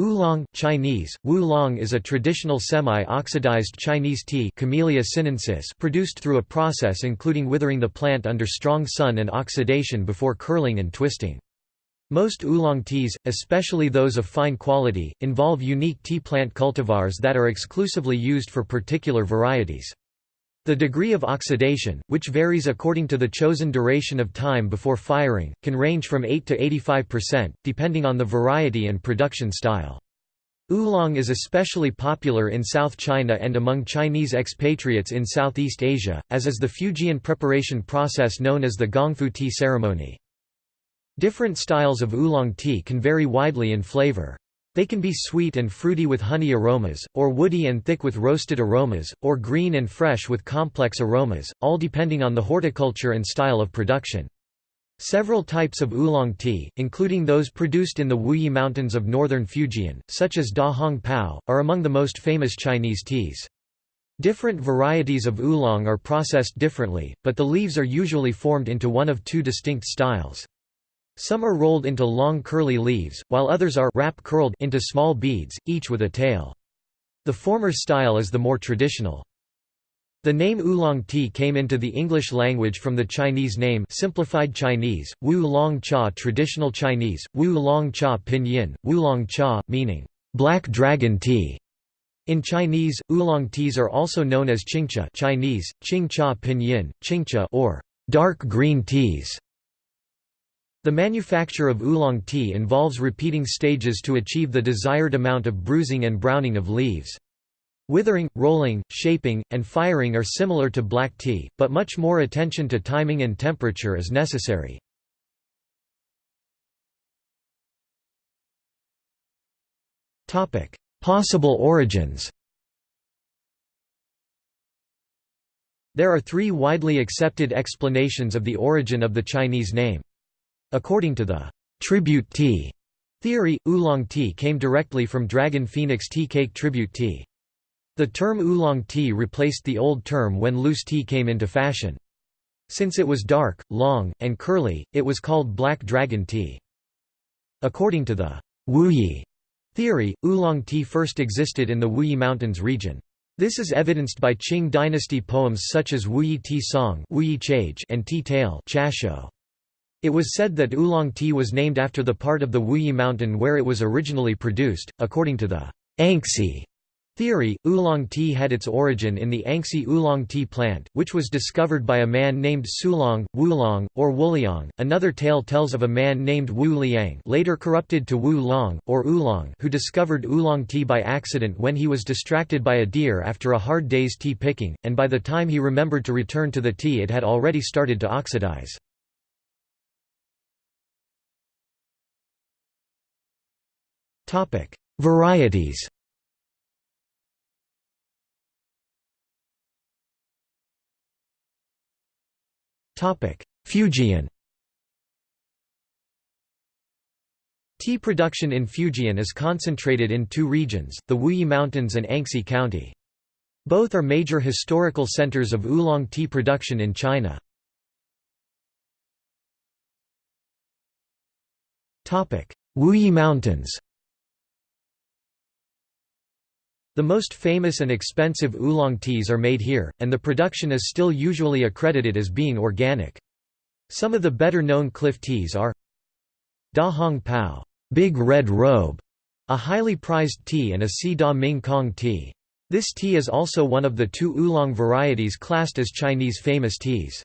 Oolong Chinese, Wu is a traditional semi-oxidized Chinese tea Camellia sinensis produced through a process including withering the plant under strong sun and oxidation before curling and twisting. Most oolong teas, especially those of fine quality, involve unique tea plant cultivars that are exclusively used for particular varieties. The degree of oxidation, which varies according to the chosen duration of time before firing, can range from 8 to 85%, depending on the variety and production style. Oolong is especially popular in South China and among Chinese expatriates in Southeast Asia, as is the Fujian preparation process known as the Gongfu tea ceremony. Different styles of oolong tea can vary widely in flavor. They can be sweet and fruity with honey aromas, or woody and thick with roasted aromas, or green and fresh with complex aromas, all depending on the horticulture and style of production. Several types of oolong tea, including those produced in the Wuyi Mountains of northern Fujian, such as Da Hong Pao, are among the most famous Chinese teas. Different varieties of oolong are processed differently, but the leaves are usually formed into one of two distinct styles. Some are rolled into long curly leaves, while others are wrap curled into small beads, each with a tail. The former style is the more traditional. The name oolong tea came into the English language from the Chinese name simplified Chinese, Wu Long Cha traditional Chinese, Wu Long Cha pinyin, Wu Long Cha, meaning, black dragon tea. In Chinese, oolong teas are also known as qingcha Chinese, Qing Cha pinyin, Qingcha or dark green teas. The manufacture of oolong tea involves repeating stages to achieve the desired amount of bruising and browning of leaves. Withering, rolling, shaping, and firing are similar to black tea, but much more attention to timing and temperature is necessary. Possible origins There are three widely accepted explanations of the origin of the Chinese name. According to the tribute tea theory, oolong tea came directly from dragon phoenix tea cake tribute tea. The term oolong tea replaced the old term when loose tea came into fashion. Since it was dark, long, and curly, it was called black dragon tea. According to the Wuyi theory, oolong tea first existed in the Wuyi Mountains region. This is evidenced by Qing dynasty poems such as Wuyi Tea Song and Tea Tale it was said that oolong tea was named after the part of the Wuyi mountain where it was originally produced. According to the Anxi theory, oolong tea had its origin in the Anxi oolong tea plant, which was discovered by a man named Sulong, Wulong, or Wuliang. Another tale tells of a man named Wu Liang, later corrupted to Wu Long or Oolong, who discovered oolong tea by accident when he was distracted by a deer after a hard day's tea picking, and by the time he remembered to return to the tea, it had already started to oxidize. Topic: Varieties. Topic: Fujian. Tea production in Fujian is concentrated in two regions, the Wuyi Mountains and Anxi County. Both are major historical centers of oolong tea production in China. Wuyi Mountains The most famous and expensive oolong teas are made here, and the production is still usually accredited as being organic. Some of the better-known cliff teas are Da Hong Pao Big Red Robe, a highly prized tea and a Si Da Ming Kong tea. This tea is also one of the two oolong varieties classed as Chinese famous teas.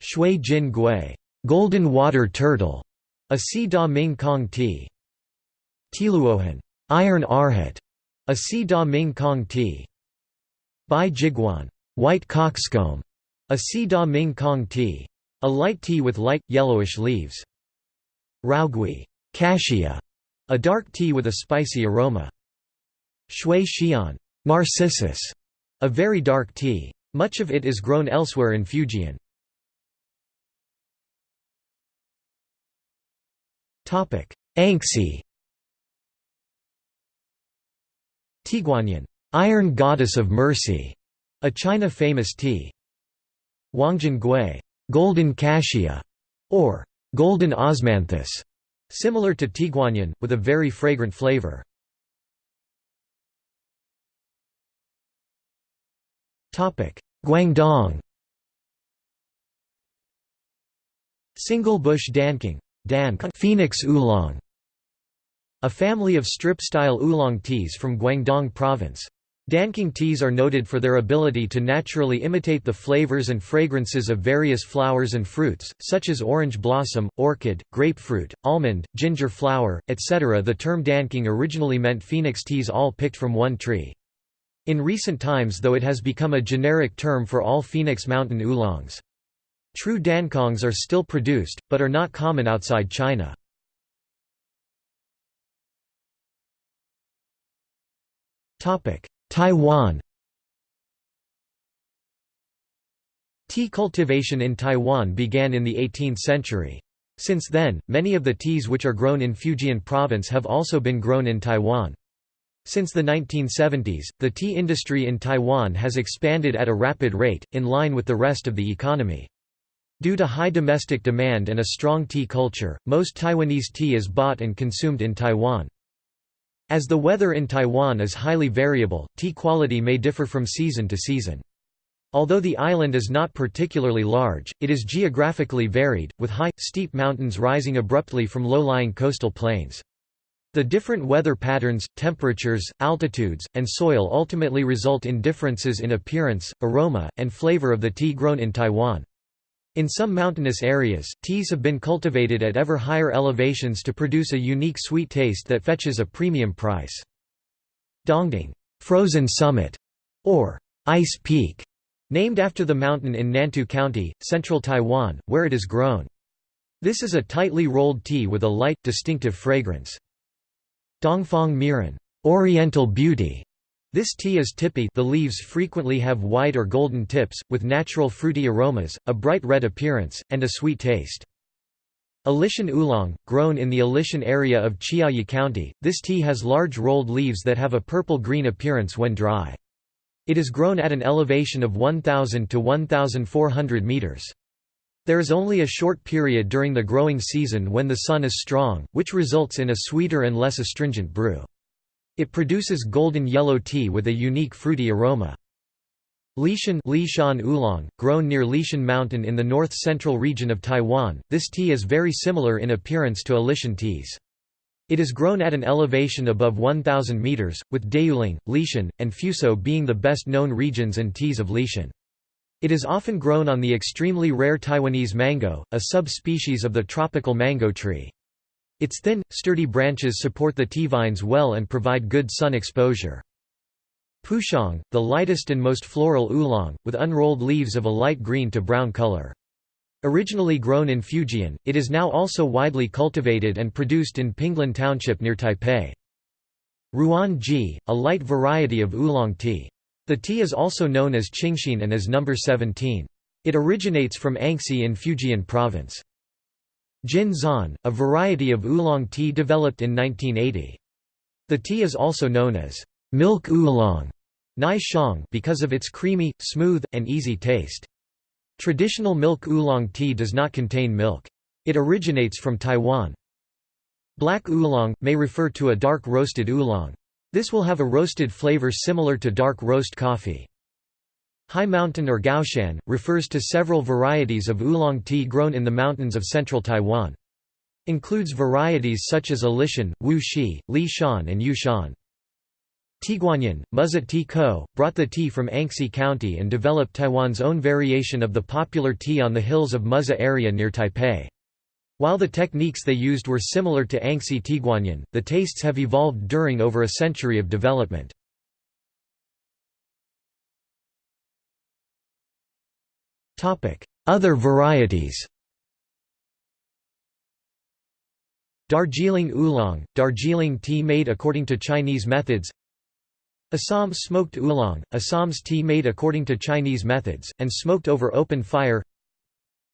Shui Jin Gui Golden Water Turtle, a Si Da Ming Kong tea. Tieluohan Iron Arhat, a Si Da Ming Kong tea. Bai Jiguan white cockscomb, a Si Da Ming Kong tea. A light tea with light, yellowish leaves. Rougui cassia, a dark tea with a spicy aroma. Shui Xian narcissus, a very dark tea. Much of it is grown elsewhere in Fujian. Anxi Tieguanyin, Iron Goddess of Mercy, a China famous tea. Huangjin Gui, Golden Cassia, or Golden Osmanthus, Similar to Tieguanyin, with a very fragrant flavor. Guangdong Single bush dancong Phoenix oolong a family of strip-style oolong teas from Guangdong province. Dancong teas are noted for their ability to naturally imitate the flavors and fragrances of various flowers and fruits, such as orange blossom, orchid, grapefruit, almond, ginger flower, etc. The term dancong originally meant phoenix teas all picked from one tree. In recent times though it has become a generic term for all Phoenix Mountain oolongs. True dancongs are still produced, but are not common outside China. Taiwan Tea cultivation in Taiwan began in the 18th century. Since then, many of the teas which are grown in Fujian province have also been grown in Taiwan. Since the 1970s, the tea industry in Taiwan has expanded at a rapid rate, in line with the rest of the economy. Due to high domestic demand and a strong tea culture, most Taiwanese tea is bought and consumed in Taiwan. As the weather in Taiwan is highly variable, tea quality may differ from season to season. Although the island is not particularly large, it is geographically varied, with high, steep mountains rising abruptly from low-lying coastal plains. The different weather patterns, temperatures, altitudes, and soil ultimately result in differences in appearance, aroma, and flavor of the tea grown in Taiwan. In some mountainous areas, teas have been cultivated at ever higher elevations to produce a unique sweet taste that fetches a premium price. Dongding frozen summit", or Ice Peak, named after the mountain in Nantou County, central Taiwan, where it is grown. This is a tightly rolled tea with a light, distinctive fragrance. Dongfang Meiren Oriental Beauty". This tea is tippy the leaves frequently have white or golden tips, with natural fruity aromas, a bright red appearance, and a sweet taste. Alishan oolong, grown in the Alishan area of Chiayi County, this tea has large rolled leaves that have a purple-green appearance when dry. It is grown at an elevation of 1,000 to 1,400 meters. There is only a short period during the growing season when the sun is strong, which results in a sweeter and less astringent brew. It produces golden yellow tea with a unique fruity aroma. Lishan Lishan oolong, grown near Lishan Mountain in the north-central region of Taiwan, this tea is very similar in appearance to Alishan teas. It is grown at an elevation above 1,000 meters, with Dayuling, Lishan, and Fuso being the best-known regions and teas of Lishan. It is often grown on the extremely rare Taiwanese mango, a sub-species of the tropical mango tree. Its thin, sturdy branches support the tea vines well and provide good sun exposure. Pouchong, the lightest and most floral oolong, with unrolled leaves of a light green to brown color. Originally grown in Fujian, it is now also widely cultivated and produced in Pinglin Township near Taipei. Ruan Ji, a light variety of oolong tea. The tea is also known as Qingxin and as number 17. It originates from Anxi in Fujian province. Jin Zan, a variety of oolong tea developed in 1980. The tea is also known as milk oolong Nai Xiang because of its creamy, smooth, and easy taste. Traditional milk oolong tea does not contain milk. It originates from Taiwan. Black oolong, may refer to a dark roasted oolong. This will have a roasted flavor similar to dark roast coffee. High Mountain or Gaoshan, refers to several varieties of oolong tea grown in the mountains of central Taiwan. Includes varieties such as Alishan, Wu Shi, Li Shan and Yu Shan. Tieguanyin, Muzha Tea Co., brought the tea from Anxi County and developed Taiwan's own variation of the popular tea on the hills of Muzha area near Taipei. While the techniques they used were similar to Anxi Tieguanyin, the tastes have evolved during over a century of development. Other varieties Darjeeling oolong, Darjeeling tea made according to Chinese methods Assam smoked oolong, Assam's tea made according to Chinese methods, and smoked over open fire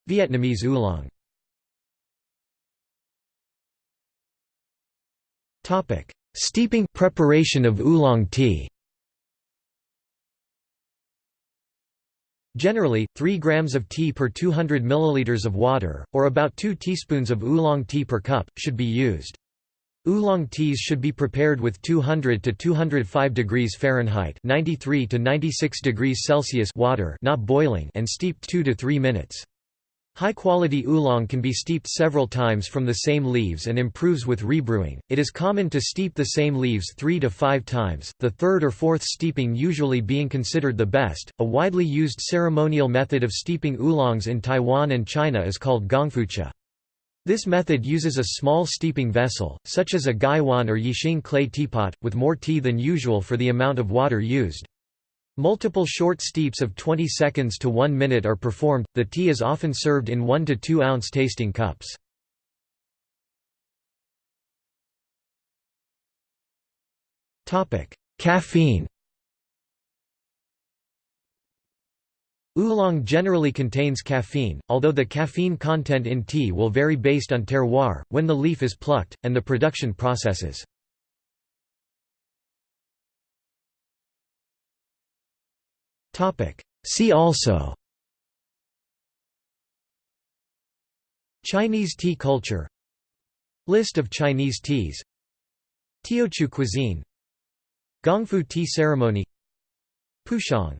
Vietnamese oolong Topic: Steeping preparation of oolong tea. Generally, 3 grams of tea per 200 milliliters of water, or about 2 teaspoons of oolong tea per cup, should be used. Oolong teas should be prepared with 200 to 205 degrees Fahrenheit 93 to 96 degrees Celsius water not boiling and steeped 2 to 3 minutes. High-quality oolong can be steeped several times from the same leaves and improves with rebrewing. It is common to steep the same leaves 3 to 5 times, the third or fourth steeping usually being considered the best. A widely used ceremonial method of steeping oolongs in Taiwan and China is called gongfucha. This method uses a small steeping vessel, such as a gaiwan or yixing clay teapot, with more tea than usual for the amount of water used. Multiple short steeps of 20 seconds to 1 minute are performed. The tea is often served in 1 to 2 ounce tasting cups. Topic: Caffeine Oolong generally contains caffeine, although the caffeine content in tea will vary based on terroir, when the leaf is plucked, and the production processes. See also. Chinese tea culture. List of Chinese teas. Teochew cuisine. Gongfu tea ceremony. Pouchong